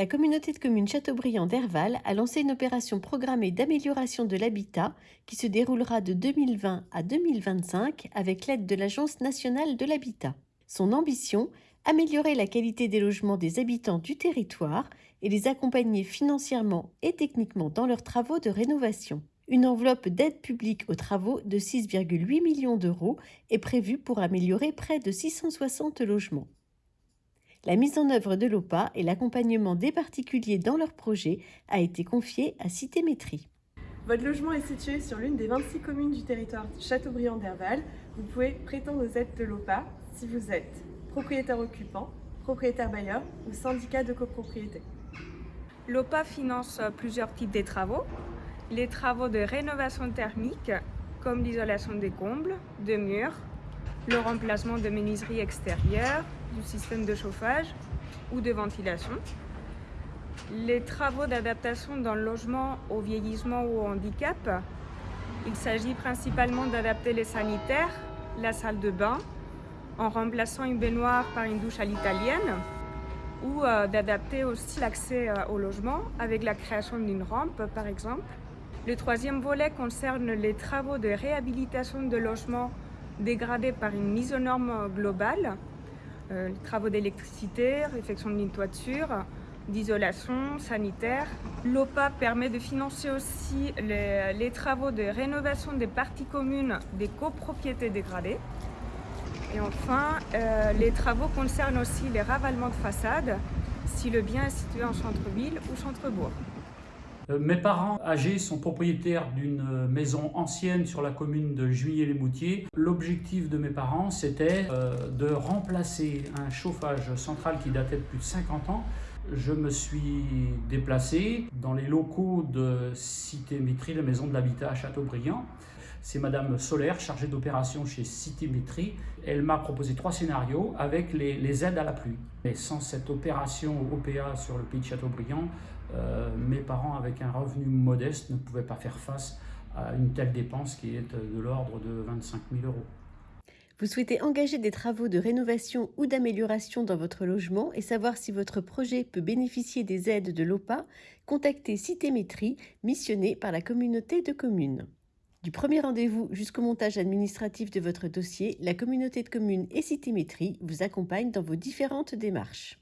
la communauté de communes Châteaubriand d'Herval a lancé une opération programmée d'amélioration de l'habitat qui se déroulera de 2020 à 2025 avec l'aide de l'Agence nationale de l'habitat. Son ambition améliorer la qualité des logements des habitants du territoire et les accompagner financièrement et techniquement dans leurs travaux de rénovation. Une enveloppe d'aide publique aux travaux de 6,8 millions d'euros est prévue pour améliorer près de 660 logements. La mise en œuvre de l'OPA et l'accompagnement des particuliers dans leurs projets a été confiée à Cité Métrie. Votre logement est situé sur l'une des 26 communes du territoire Châteaubriand d'Herval. Vous pouvez prétendre aux aides de l'OPA si vous êtes propriétaire occupant, propriétaire bailleur ou syndicat de copropriété. L'OPA finance plusieurs types de travaux. Les travaux de rénovation thermique, comme l'isolation des combles, de murs, le remplacement de menuiseries extérieures, du système de chauffage ou de ventilation. Les travaux d'adaptation dans le logement au vieillissement ou au handicap, il s'agit principalement d'adapter les sanitaires, la salle de bain, en remplaçant une baignoire par une douche à l'italienne, ou euh, d'adapter aussi l'accès euh, au logement avec la création d'une rampe par exemple. Le troisième volet concerne les travaux de réhabilitation de logements dégradés par une mise aux normes globale, euh, travaux d'électricité, réfection d'une toiture, d'isolation sanitaire. L'OPA permet de financer aussi les, les, travaux de rénovation des parties communes des copropriétés dégradées. Et enfin, euh, les travaux concernent aussi les ravalements de façade, si le bien est situé en centre-ville ou centre-bourg. Euh, mes parents âgés sont propriétaires d'une maison ancienne sur la commune de Juillet-les-Moutiers. L'objectif de mes parents, c'était euh, de remplacer un chauffage central qui datait de plus de 50 ans. Je me suis déplacé dans les locaux de Cité Mitry, la maison de l'habitat à Châteaubriand. C'est Madame Solaire, chargée d'opération chez Cité Mitry. Elle m'a proposé trois scénarios avec les, aides à la pluie. Et sans cette opération OPA sur le pays de Châteaubriand, euh, mes parents, avec un revenu modeste, ne pouvaient pas faire face à une telle dépense qui est de l'ordre de 25 000 euros. Vous souhaitez engager des travaux de rénovation ou d'amélioration dans votre logement et savoir si votre projet peut bénéficier des aides de l'OPA Contactez Citémétrie, missionnée par la communauté de communes. Du premier rendez-vous jusqu'au montage administratif de votre dossier, la communauté de communes et Citémétrie vous accompagne dans vos différentes démarches.